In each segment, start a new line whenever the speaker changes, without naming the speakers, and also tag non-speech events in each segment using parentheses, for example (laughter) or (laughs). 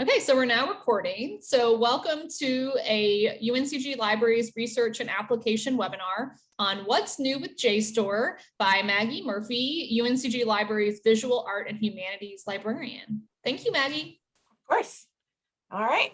Okay, so we're now recording. So welcome to a UNCG Libraries Research and Application webinar on what's new with JSTOR by Maggie Murphy, UNCG Libraries Visual Art and Humanities Librarian. Thank you, Maggie.
Of course. All right.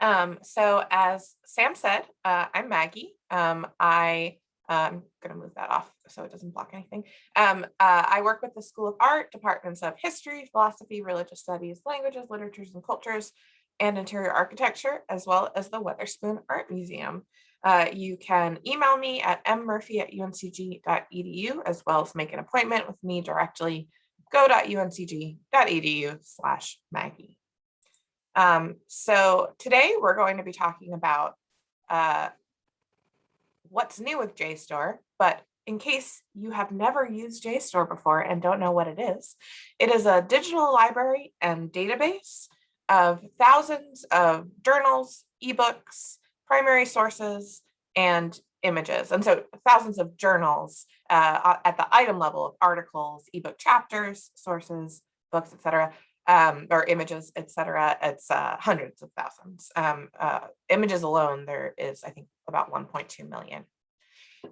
Um, so as Sam said, uh, I'm Maggie. Um, I I'm going to move that off so it doesn't block anything. Um, uh, I work with the School of Art, departments of history, philosophy, religious studies, languages, literatures, and cultures, and interior architecture, as well as the Weatherspoon Art Museum. Uh, you can email me at mmurphy at uncg.edu, as well as make an appointment with me directly, go.uncg.edu slash Maggie. Um, so today we're going to be talking about uh, what's new with JSTOR, but in case you have never used JSTOR before and don't know what it is, it is a digital library and database of thousands of journals, ebooks, primary sources, and images. And so thousands of journals uh, at the item level of articles, ebook chapters, sources, books, etc., um, or images, etc. It's uh, hundreds of thousands. Um, uh, images alone, there is, I think, about 1.2 million.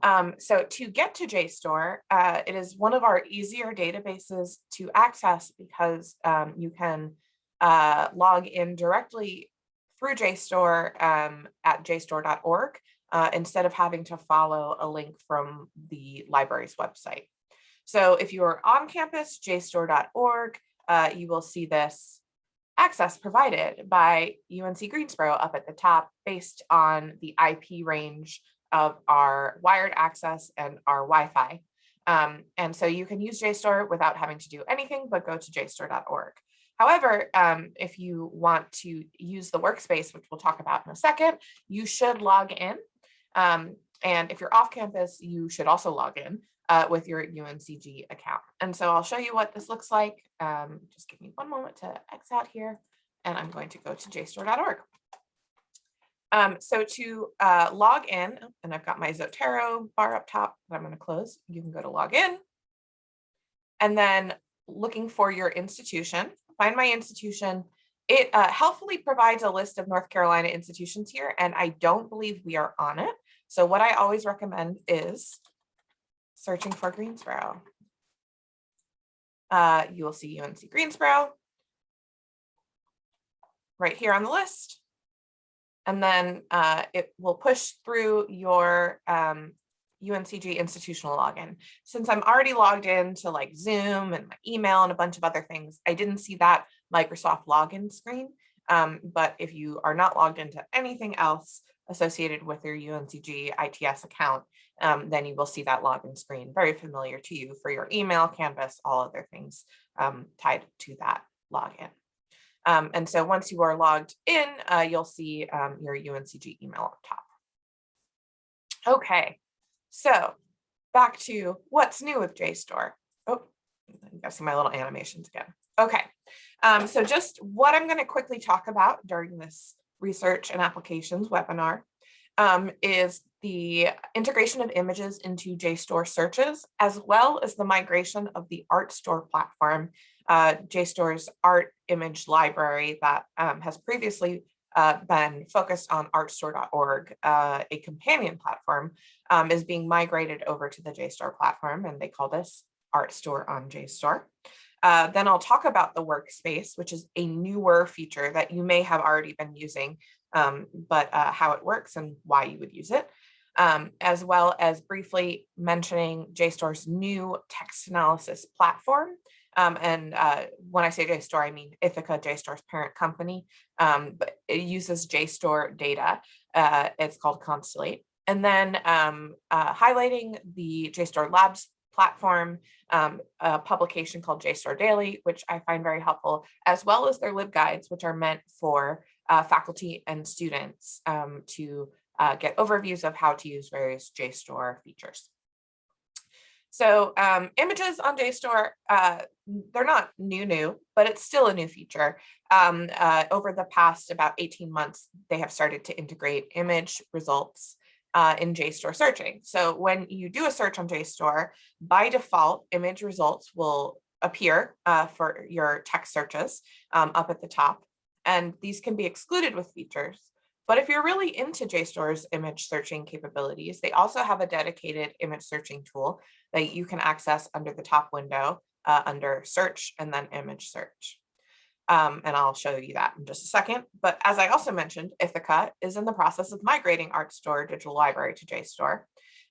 Um, so to get to JSTOR, uh, it is one of our easier databases to access because um, you can uh, log in directly through JSTOR um, at jstor.org uh, instead of having to follow a link from the library's website. So if you are on campus, jstor.org, uh, you will see this access provided by UNC Greensboro up at the top based on the IP range of our wired access and our Wi-Fi. Um, and so you can use JSTOR without having to do anything but go to jstor.org. However, um, if you want to use the workspace, which we'll talk about in a second, you should log in. Um, and if you're off campus, you should also log in uh, with your UNCG account. And so I'll show you what this looks like. Um, just give me one moment to X out here and I'm going to go to jstor.org. Um, so to uh, log in, and I've got my Zotero bar up top that I'm going to close, you can go to log in. And then looking for your institution, find my institution. It uh, helpfully provides a list of North Carolina institutions here, and I don't believe we are on it. So what I always recommend is searching for Greensboro. Uh, you will see UNC Greensboro right here on the list. And then uh, it will push through your um, UNCG institutional login. Since I'm already logged in to like Zoom and my email and a bunch of other things, I didn't see that Microsoft login screen. Um, but if you are not logged into anything else associated with your UNCG ITS account, um, then you will see that login screen very familiar to you for your email, Canvas, all other things um, tied to that login. Um, and so once you are logged in, uh, you'll see um, your UNCG email up top. Okay, so back to what's new with JSTOR. Oh, I'm guessing my little animations again. Okay, um, so just what I'm going to quickly talk about during this research and applications webinar um, is the integration of images into JSTOR searches, as well as the migration of the Artstor platform, uh, JSTOR's art image library that um, has previously uh, been focused on artstor.org, uh, a companion platform, um, is being migrated over to the JSTOR platform, and they call this Artstor on JSTOR. Uh, then I'll talk about the workspace, which is a newer feature that you may have already been using, um, but uh, how it works and why you would use it, um, as well as briefly mentioning JSTOR's new text analysis platform. Um, and uh, when I say JSTOR, I mean Ithaka, JSTOR's parent company, um, but it uses JSTOR data. Uh, it's called Constellate. And then um, uh, highlighting the JSTOR Labs platform, um, a publication called JSTOR Daily, which I find very helpful, as well as their LibGuides, which are meant for uh, faculty and students um, to uh, get overviews of how to use various JSTOR features. So um, images on JSTOR, uh, they're not new new, but it's still a new feature. Um, uh, over the past about 18 months, they have started to integrate image results uh, in JSTOR searching. So when you do a search on JSTOR, by default, image results will appear uh, for your text searches um, up at the top. and these can be excluded with features. But if you're really into JSTOR's image searching capabilities, they also have a dedicated image searching tool that you can access under the top window uh, under search and then image search. Um, and I'll show you that in just a second. But as I also mentioned, Ithaka is in the process of migrating Artstor Digital Library to JSTOR.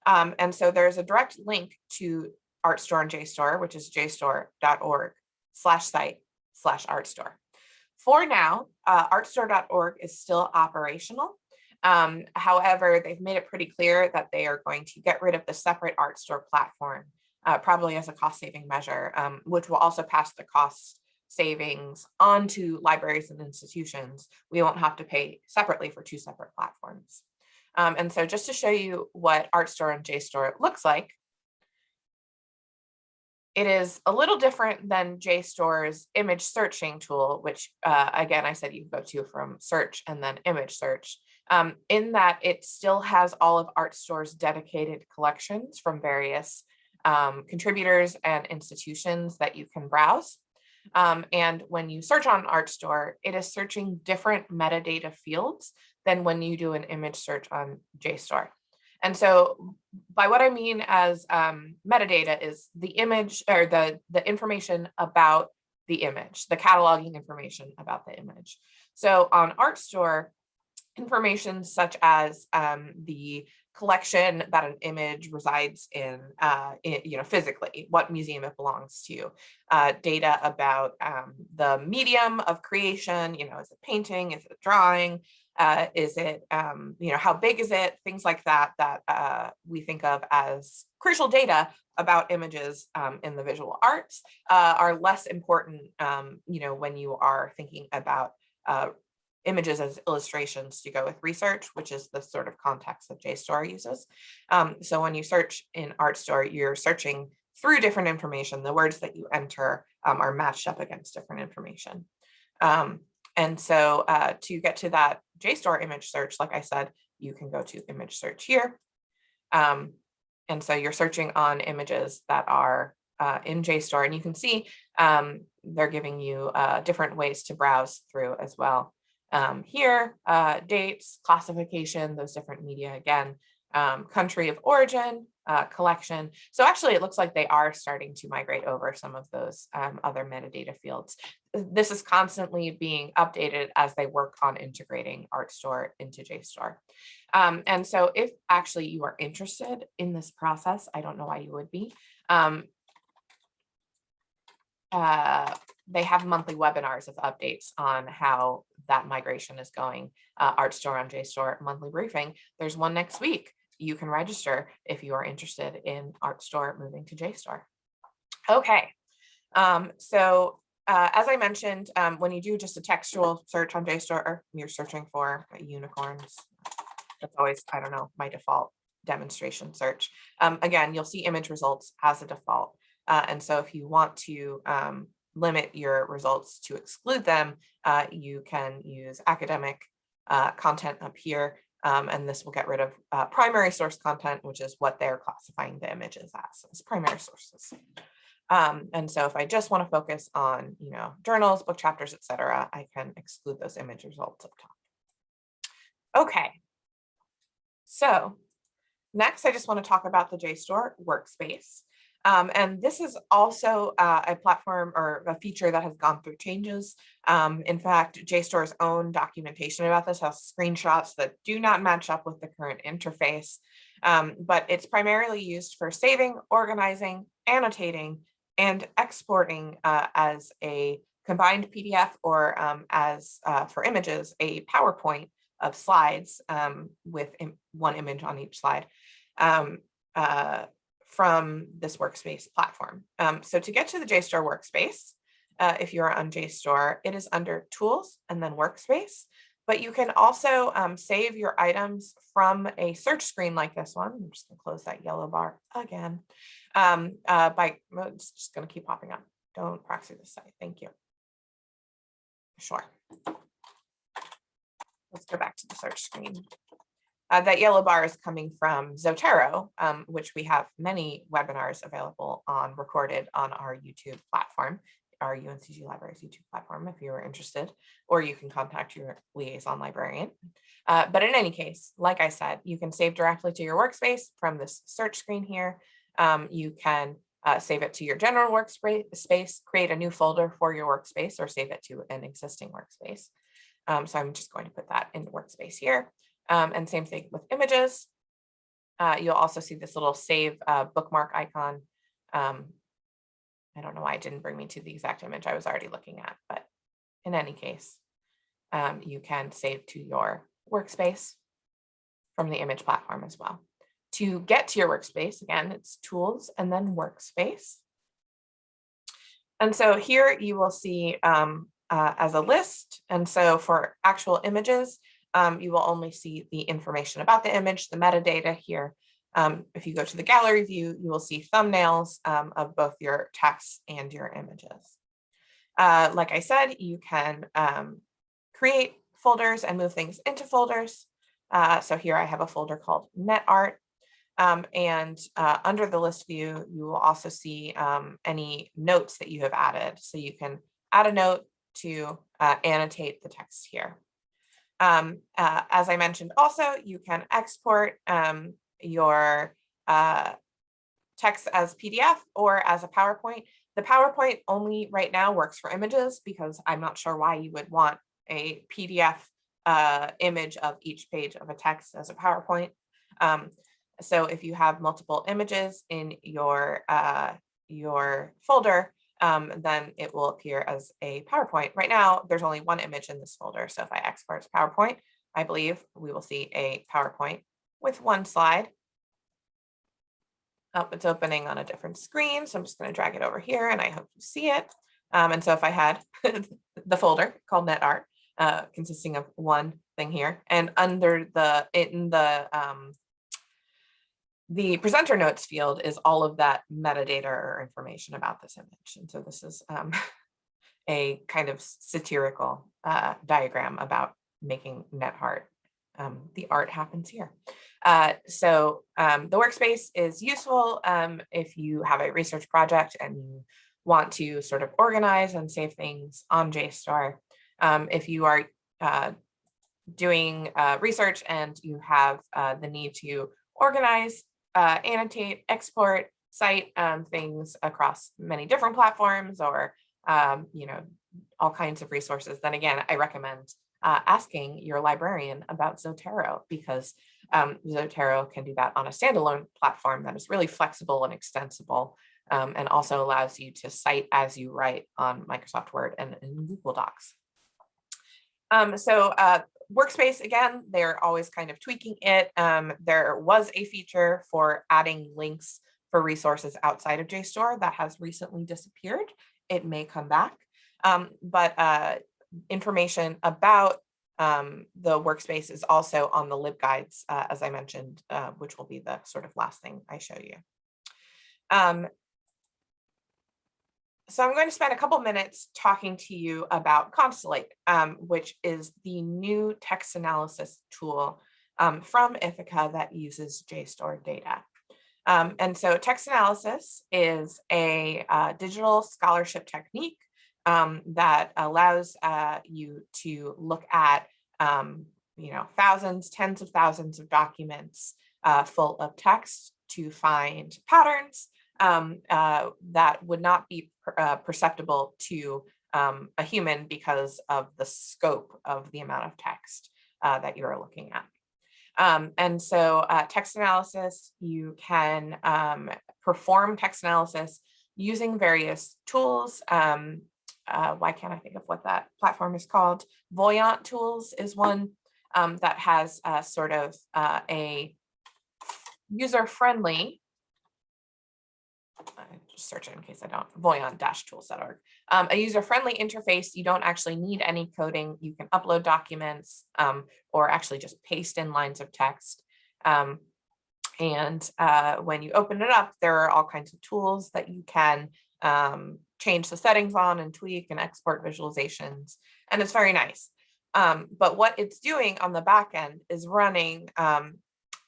Um, and so there's a direct link to Artstor and JSTOR, which is jstor.org slash site slash Artstor. For now, uh, artstor.org is still operational. Um, however, they've made it pretty clear that they are going to get rid of the separate Artstor platform, uh, probably as a cost saving measure, um, which will also pass the cost savings onto libraries and institutions. We won't have to pay separately for two separate platforms. Um, and so just to show you what Artstor and JSTOR looks like, it is a little different than JSTOR's image searching tool, which uh, again, I said you go to from search and then image search, um, in that it still has all of Artstor's dedicated collections from various um, contributors and institutions that you can browse. Um, and when you search on Artstor, it is searching different metadata fields than when you do an image search on JSTOR. And so by what I mean as um, metadata is the image or the, the information about the image, the cataloging information about the image. So on Artstor, information such as um, the collection that an image resides in, uh, in, you know, physically, what museum it belongs to, uh, data about um, the medium of creation, you know, is it painting, is it drawing, uh, is it, um, you know, how big is it? Things like that, that uh, we think of as crucial data about images um, in the visual arts uh, are less important, um, you know, when you are thinking about uh, images as illustrations to go with research, which is the sort of context that JSTOR uses. Um, so when you search in Artstor, you're searching through different information. The words that you enter um, are matched up against different information. Um, and so uh, to get to that JSTOR image search, like I said, you can go to image search here. Um, and so you're searching on images that are uh, in JSTOR and you can see um, they're giving you uh, different ways to browse through as well. Um, here, uh, dates, classification, those different media again, um, country of origin, uh, collection. So actually it looks like they are starting to migrate over some of those um, other metadata fields. This is constantly being updated as they work on integrating Artstor into JSTOR. Um, and so if actually you are interested in this process, I don't know why you would be, um, uh, they have monthly webinars of updates on how that migration is going. Uh, Artstor on JSTOR monthly briefing. There's one next week. You can register if you are interested in Artstor moving to JSTOR. Okay, um, so uh, as I mentioned, um, when you do just a textual search on JSTOR, you're searching for unicorns. That's always, I don't know, my default demonstration search. Um, again, you'll see image results as a default. Uh, and so if you want to um, limit your results to exclude them, uh, you can use academic uh, content up here. Um, and this will get rid of uh, primary source content, which is what they're classifying the images as, as primary sources. Um, and so if I just want to focus on, you know, journals, book chapters, etc., I can exclude those image results up top. Okay. So next, I just want to talk about the JSTOR workspace. Um, and this is also uh, a platform or a feature that has gone through changes. Um, in fact, JSTOR's own documentation about this has screenshots that do not match up with the current interface, um, but it's primarily used for saving, organizing, annotating, and exporting uh, as a combined PDF or um, as uh, for images, a PowerPoint of slides um, with Im one image on each slide. Um, uh, from this workspace platform. Um, so to get to the JSTOR workspace, uh, if you're on JSTOR, it is under tools and then workspace, but you can also um, save your items from a search screen like this one. I'm just gonna close that yellow bar again um, uh, by, it's just gonna keep popping up. Don't proxy this site, thank you. Sure. Let's go back to the search screen. Uh, that yellow bar is coming from Zotero, um, which we have many webinars available on recorded on our YouTube platform our UNCG Libraries YouTube platform if you are interested, or you can contact your liaison librarian. Uh, but in any case, like I said, you can save directly to your workspace from this search screen here. Um, you can uh, save it to your general workspace, create a new folder for your workspace or save it to an existing workspace. Um, so I'm just going to put that in workspace here. Um, and same thing with images. Uh, you'll also see this little save uh, bookmark icon. Um, I don't know why it didn't bring me to the exact image I was already looking at, but in any case, um, you can save to your workspace from the image platform as well. To get to your workspace, again, it's tools and then workspace. And so here you will see um, uh, as a list. And so for actual images, um, you will only see the information about the image, the metadata here. Um, if you go to the gallery view, you will see thumbnails um, of both your text and your images. Uh, like I said, you can um, create folders and move things into folders. Uh, so here I have a folder called NetArt. Um, and uh, under the list view, you will also see um, any notes that you have added. So you can add a note to uh, annotate the text here. Um, uh, as I mentioned also, you can export um, your uh, text as PDF or as a PowerPoint. The PowerPoint only right now works for images because I'm not sure why you would want a PDF uh, image of each page of a text as a PowerPoint. Um, so if you have multiple images in your uh, your folder, um, then it will appear as a PowerPoint. Right now, there's only one image in this folder. So if I export as PowerPoint, I believe we will see a PowerPoint with one slide. Oh, it's opening on a different screen. So I'm just going to drag it over here and I hope you see it. Um, and so if I had (laughs) the folder called NetArt, uh, consisting of one thing here, and under the in the um, the presenter notes field is all of that metadata or information about this image. And so this is um, (laughs) a kind of satirical uh, diagram about making NetArt. Um, the art happens here. Uh, so um, the workspace is useful um, if you have a research project and you want to sort of organize and save things on JSTOR. Um, if you are uh, doing uh, research and you have uh, the need to organize uh, annotate, export, cite um, things across many different platforms or, um, you know, all kinds of resources, then again, I recommend uh, asking your librarian about Zotero because um, Zotero can do that on a standalone platform that is really flexible and extensible um, and also allows you to cite as you write on Microsoft Word and in Google Docs. Um, so uh, Workspace, again, they're always kind of tweaking it. Um, there was a feature for adding links for resources outside of JSTOR that has recently disappeared. It may come back, um, but uh, information about um, the workspace is also on the LibGuides, uh, as I mentioned, uh, which will be the sort of last thing I show you. Um, so I'm going to spend a couple minutes talking to you about Constellate, um, which is the new text analysis tool um, from Ithaka that uses JSTOR data. Um, and so text analysis is a uh, digital scholarship technique um, that allows uh, you to look at, um, you know, thousands, tens of thousands of documents uh, full of text to find patterns um, uh, that would not be per, uh, perceptible to um, a human because of the scope of the amount of text uh, that you're looking at. Um, and so uh, text analysis, you can um, perform text analysis using various tools. Um, uh, why can't I think of what that platform is called? Voyant Tools is one um, that has sort of uh, a user-friendly just search it in case I don't, voyant-tools.org. Um, a user-friendly interface, you don't actually need any coding. You can upload documents um, or actually just paste in lines of text. Um, and uh, when you open it up, there are all kinds of tools that you can um, change the settings on and tweak and export visualizations. And it's very nice. Um, but what it's doing on the back end is running um,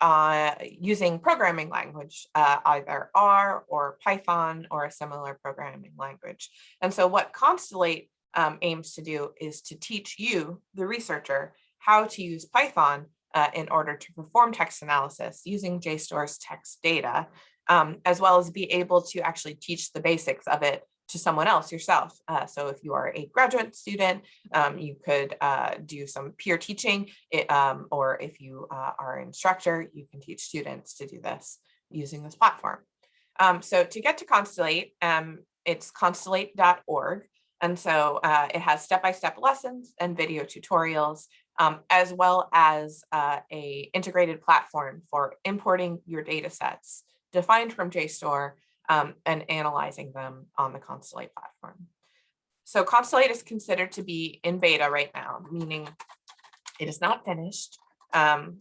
uh, using programming language, uh, either R or Python or a similar programming language. And so what Constellate um, aims to do is to teach you, the researcher, how to use Python uh, in order to perform text analysis using JSTOR's text data, um, as well as be able to actually teach the basics of it to someone else yourself. Uh, so if you are a graduate student, um, you could uh, do some peer teaching, it, um, or if you uh, are an instructor, you can teach students to do this using this platform. Um, so to get to Constellate, um, it's constellate.org. And so uh, it has step-by-step -step lessons and video tutorials, um, as well as uh, a integrated platform for importing your data sets defined from JSTOR um, and analyzing them on the Constellate platform. So Constellate is considered to be in beta right now, meaning it is not finished. Um,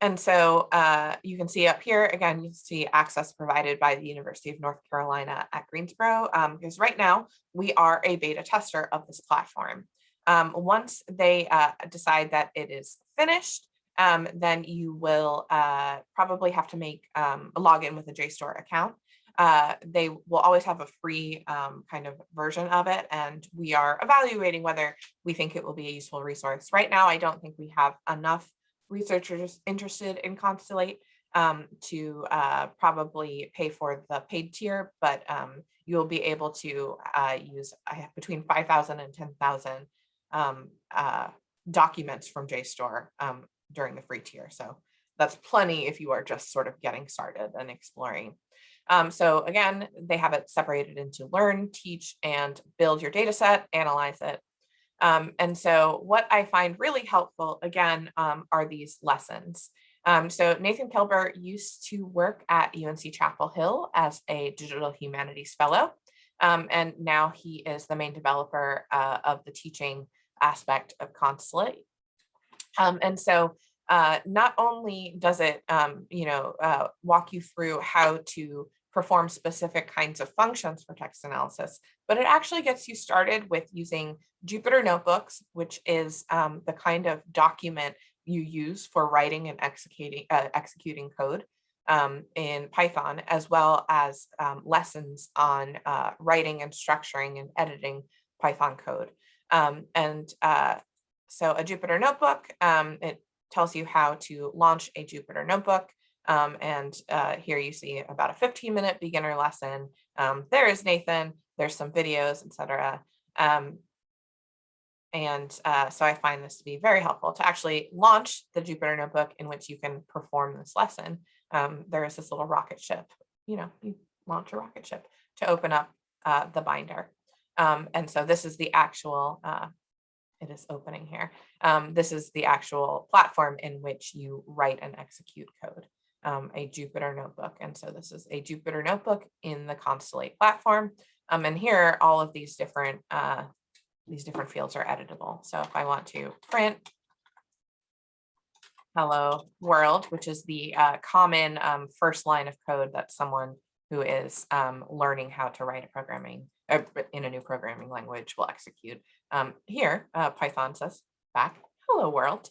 and so uh, you can see up here, again, you see access provided by the University of North Carolina at Greensboro, um, because right now we are a beta tester of this platform. Um, once they uh, decide that it is finished, um, then you will uh, probably have to make um, a login with a JSTOR account. Uh, they will always have a free um, kind of version of it, and we are evaluating whether we think it will be a useful resource. Right now, I don't think we have enough researchers interested in Constellate um, to uh, probably pay for the paid tier, but um, you'll be able to uh, use between 5,000 and 10,000 um, uh, documents from JSTOR um, during the free tier. So that's plenty if you are just sort of getting started and exploring. Um, so again, they have it separated into learn, teach, and build your data set, analyze it. Um, and so what I find really helpful, again, um, are these lessons. Um, so Nathan Kelber used to work at UNC Chapel Hill as a digital humanities fellow. Um, and now he is the main developer uh, of the teaching aspect of Constellate. Um, and so uh, not only does it, um, you know, uh, walk you through how to perform specific kinds of functions for text analysis, but it actually gets you started with using Jupyter Notebooks, which is um, the kind of document you use for writing and executing, uh, executing code um, in Python, as well as um, lessons on uh, writing and structuring and editing Python code. Um, and uh, so a Jupyter Notebook, um, it tells you how to launch a Jupyter Notebook. Um, and uh, here you see about a 15 minute beginner lesson. Um, there is Nathan, there's some videos, etc. Um, and uh, so I find this to be very helpful to actually launch the Jupyter Notebook in which you can perform this lesson. Um, there is this little rocket ship, you know, you launch a rocket ship to open up uh, the binder. Um, and so this is the actual uh, it is opening here. Um, this is the actual platform in which you write and execute code, um, a Jupyter notebook. And so this is a Jupyter notebook in the Constellate platform. Um, and here, all of these different uh, these different fields are editable. So if I want to print hello world, which is the uh, common um, first line of code that someone who is um, learning how to write a programming uh, in a new programming language will execute. Um, here, uh, Python says back, hello world.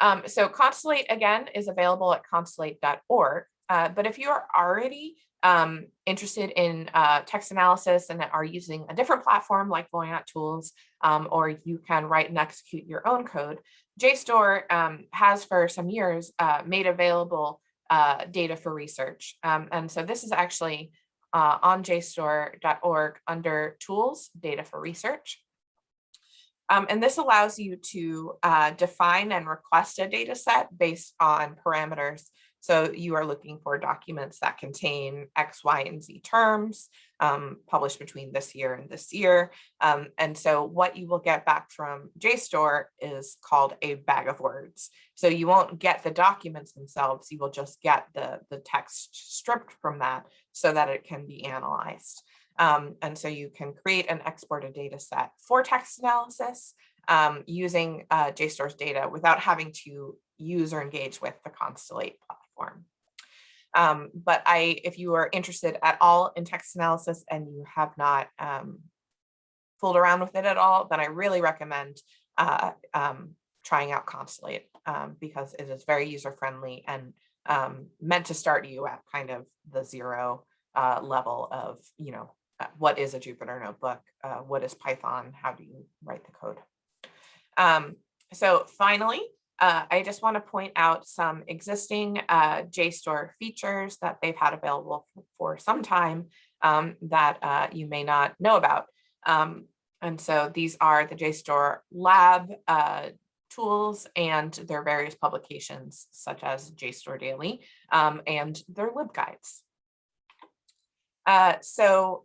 Um, so Constellate again is available at constellate.org. Uh, but if you are already um, interested in uh, text analysis and are using a different platform like Voyant Tools, um, or you can write and execute your own code, JSTOR um, has for some years uh, made available uh, data for research. Um, and so this is actually uh, on jstor.org under tools, data for research. Um, and this allows you to uh, define and request a data set based on parameters so you are looking for documents that contain X, Y, and Z terms um, published between this year and this year. Um, and so what you will get back from JSTOR is called a bag of words. So you won't get the documents themselves, you will just get the, the text stripped from that so that it can be analyzed. Um, and so you can create and export a data set for text analysis um, using uh, JSTOR's data without having to use or engage with the Constellate platform. Um, but I, if you are interested at all in text analysis and you have not um, fooled around with it at all, then I really recommend uh, um, trying out Constellate um, because it is very user friendly and um, meant to start you at kind of the zero uh, level of, you know, uh, what is a Jupyter notebook? Uh, what is Python? How do you write the code? Um, so finally, uh, I just want to point out some existing uh, JSTOR features that they've had available for, some time um, that uh, you may not know about. Um, and so these are the JSTOR lab uh, tools and their various publications such as JSTOR Daily um, and their libguides. Uh, so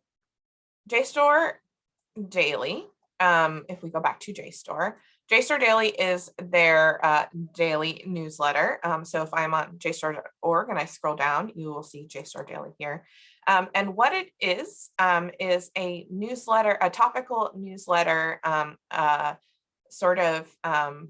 JSTOR Daily, um, if we go back to JSTOR, JSTOR Daily is their uh, daily newsletter. Um, so if I'm on JSTOR.org and I scroll down, you will see JSTOR Daily here. Um, and what it is, um, is a newsletter, a topical newsletter, um, uh, sort of um,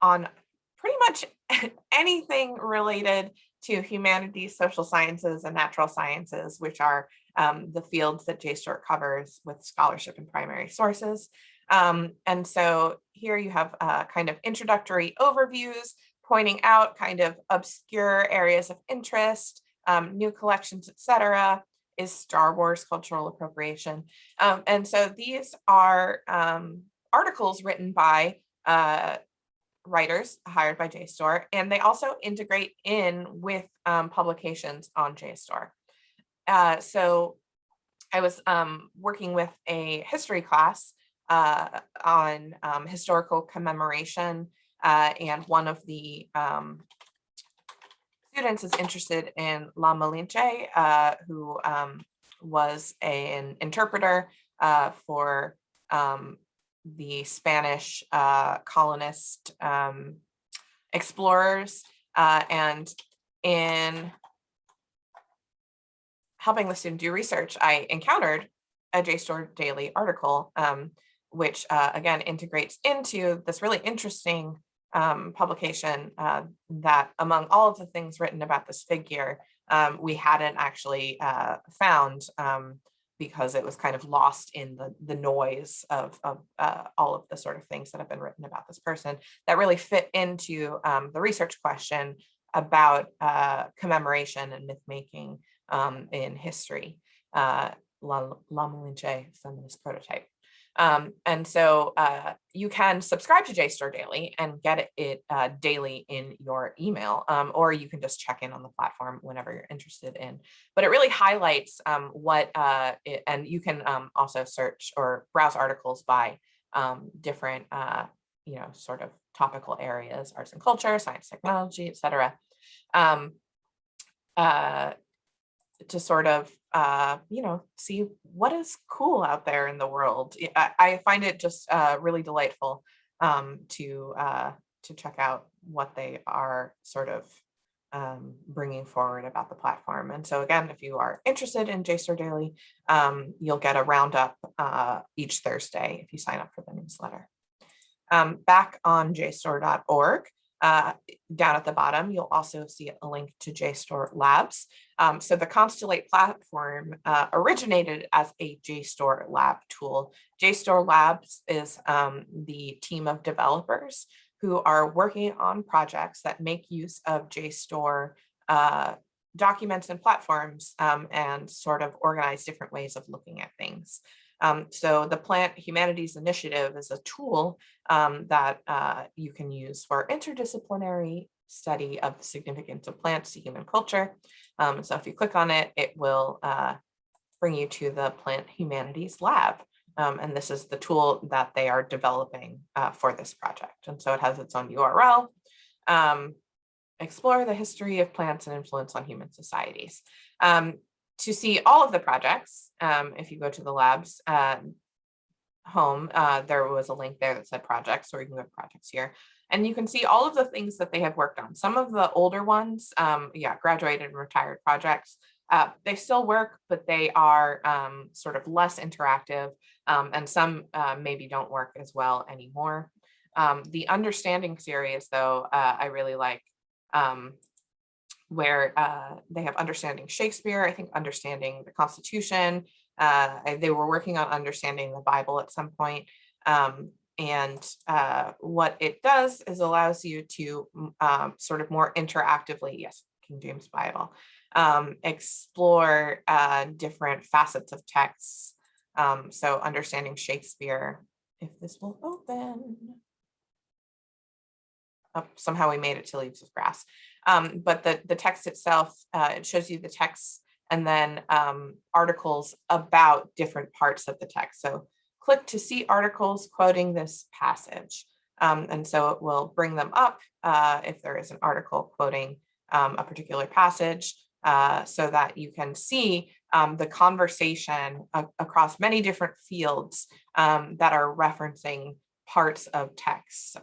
on pretty much (laughs) anything related to humanities, social sciences, and natural sciences, which are um, the fields that JSTOR covers with scholarship and primary sources. Um, and so here you have uh, kind of introductory overviews pointing out kind of obscure areas of interest, um, new collections, etc. Is Star Wars cultural appropriation. Um, and so these are um, articles written by uh, writers hired by JSTOR, and they also integrate in with um, publications on JSTOR. Uh, so I was um, working with a history class uh, on um, historical commemoration, uh, and one of the um, students is interested in La Malinche, uh, who um, was a, an interpreter uh, for um, the Spanish uh, colonist um, explorers. Uh, and in helping the student do research, I encountered a JSTOR daily article, um, which uh, again integrates into this really interesting um, publication uh, that among all of the things written about this figure, um, we hadn't actually uh, found um, because it was kind of lost in the, the noise of, of uh, all of the sort of things that have been written about this person that really fit into um, the research question about uh, commemoration and myth making um, in history, uh, La, La Malinche feminist prototype. Um, and so uh, you can subscribe to JSTOR Daily and get it, it uh, daily in your email, um, or you can just check in on the platform whenever you're interested in. But it really highlights um, what, uh, it, and you can um, also search or browse articles by um, different, uh, you know, sort of topical areas, arts and culture, science, technology, et cetera. Um, uh, to sort of, uh, you know, see what is cool out there in the world. I, I find it just uh, really delightful um, to uh, to check out what they are sort of um, bringing forward about the platform. And so again, if you are interested in JSTOR Daily, um, you'll get a roundup uh, each Thursday if you sign up for the newsletter. Um, back on jstor.org, uh, down at the bottom, you'll also see a link to JSTOR Labs. Um, so the Constellate platform uh, originated as a JSTOR lab tool. JSTOR Labs is um, the team of developers who are working on projects that make use of JSTOR uh, documents and platforms um, and sort of organize different ways of looking at things. Um, so the Plant Humanities Initiative is a tool um, that uh, you can use for interdisciplinary study of the significance of plants to human culture. Um, so if you click on it, it will uh, bring you to the Plant Humanities Lab. Um, and this is the tool that they are developing uh, for this project. And so it has its own URL. Um, explore the history of plants and influence on human societies. Um, to see all of the projects, um, if you go to the labs uh, home, uh, there was a link there that said projects, or you can go to projects here. And you can see all of the things that they have worked on. Some of the older ones, um, yeah, graduated and retired projects, uh, they still work, but they are um, sort of less interactive um, and some uh, maybe don't work as well anymore. Um, the understanding series though, uh, I really like. Where uh, they have understanding Shakespeare, I think understanding the Constitution. Uh, they were working on understanding the Bible at some point. Um, and uh, what it does is allows you to um, sort of more interactively, yes, King James Bible, um, explore uh, different facets of texts. Um, so understanding Shakespeare, if this will open. Oh, somehow we made it to leaves of grass. Um, but the, the text itself, uh, it shows you the text and then um, articles about different parts of the text. So click to see articles quoting this passage. Um, and so it will bring them up uh, if there is an article quoting um, a particular passage uh, so that you can see um, the conversation across many different fields um, that are referencing parts of texts.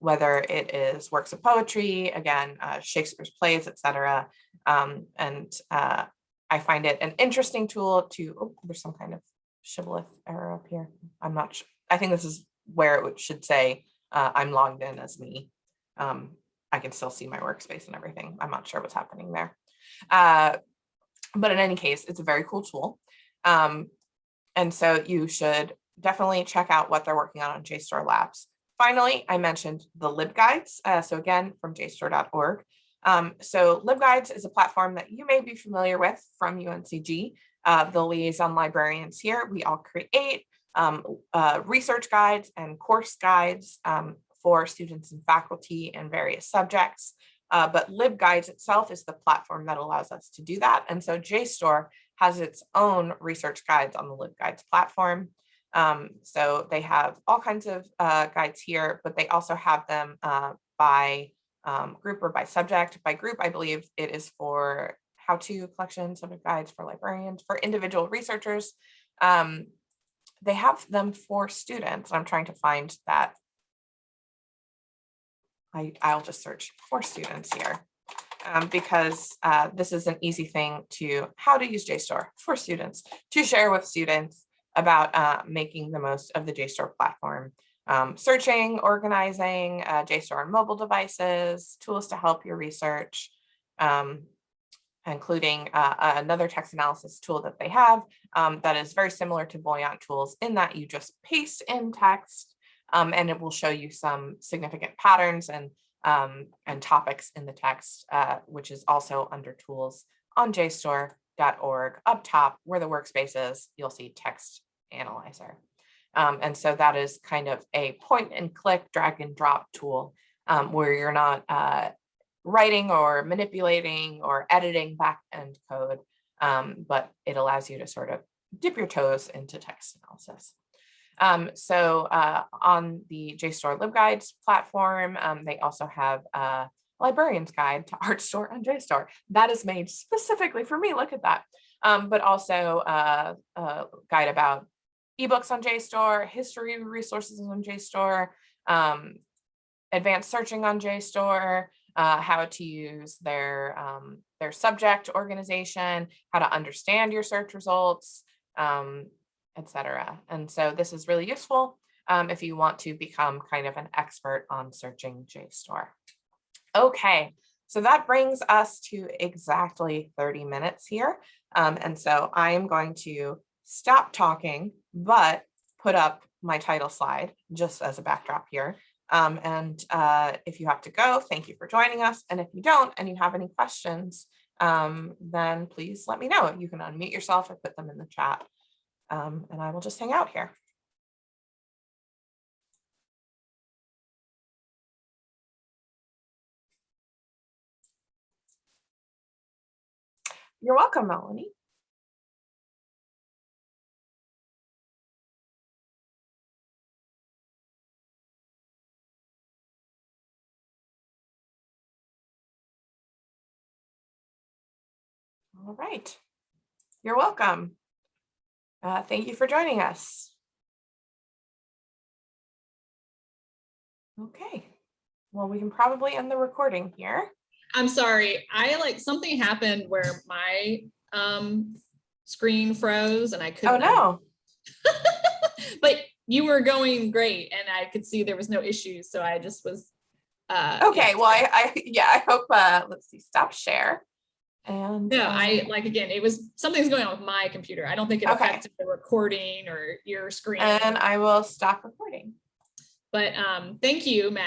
Whether it is works of poetry, again, uh, Shakespeare's plays, etc. Um, and uh, I find it an interesting tool to, oh, there's some kind of shibboleth error up here. I'm not sure. I think this is where it should say uh, I'm logged in as me. Um, I can still see my workspace and everything. I'm not sure what's happening there. Uh, but in any case, it's a very cool tool. Um, and so you should definitely check out what they're working on on JSTOR Labs. Finally, I mentioned the LibGuides. Uh, so again, from jstor.org. Um, so LibGuides is a platform that you may be familiar with from UNCG. Uh, the liaison librarians here, we all create um, uh, research guides and course guides um, for students and faculty in various subjects. Uh, but LibGuides itself is the platform that allows us to do that. And so JSTOR has its own research guides on the LibGuides platform. Um, so they have all kinds of uh, guides here, but they also have them uh, by um, group or by subject. By group, I believe it is for how-to collection, subject guides for librarians, for individual researchers. Um, they have them for students. I'm trying to find that I, I'll just search for students here um, because uh, this is an easy thing to how to use JSTOR for students to share with students about uh, making the most of the JSTOR platform. Um, searching, organizing, uh, JSTOR on mobile devices, tools to help your research, um, including uh, another text analysis tool that they have um, that is very similar to Voyant tools in that you just paste in text um, and it will show you some significant patterns and, um, and topics in the text, uh, which is also under tools on jstor.org. Up top where the workspace is, you'll see text analyzer. Um, and so that is kind of a point and click, drag and drop tool um, where you're not uh, writing or manipulating or editing back-end code, um, but it allows you to sort of dip your toes into text analysis. Um, so uh, on the JSTOR LibGuides platform, um, they also have a librarian's guide to (laughs) Artstor on JSTOR. That is made specifically for me, look at that. Um, but also uh, a guide about ebooks on JSTOR, history resources on JSTOR, um, advanced searching on JSTOR, uh, how to use their, um, their subject organization, how to understand your search results, um, etc. And so this is really useful um, if you want to become kind of an expert on searching JSTOR. Okay, so that brings us to exactly 30 minutes here. Um, and so I am going to stop talking, but put up my title slide just as a backdrop here. Um, and uh, if you have to go, thank you for joining us. And if you don't, and you have any questions, um, then please let me know. You can unmute yourself or put them in the chat um, and I will just hang out here. You're welcome, Melanie. All right. You're welcome. Uh, thank you for joining us. Okay, well, we can probably end the recording here.
I'm sorry, I like something happened where my um screen froze and I
Oh,
couldn't.
Oh no. (laughs)
But you were going great and I could see there was no issues, so I just was. uh.
Okay, well, I, I, yeah, I hope, uh, let's see, stop share. And.
No, I
um,
like, again, it was, something's going on with my computer. I don't think it
Okay.
affected the recording or your screen.
And I will stop recording.
But um, thank you, Matt.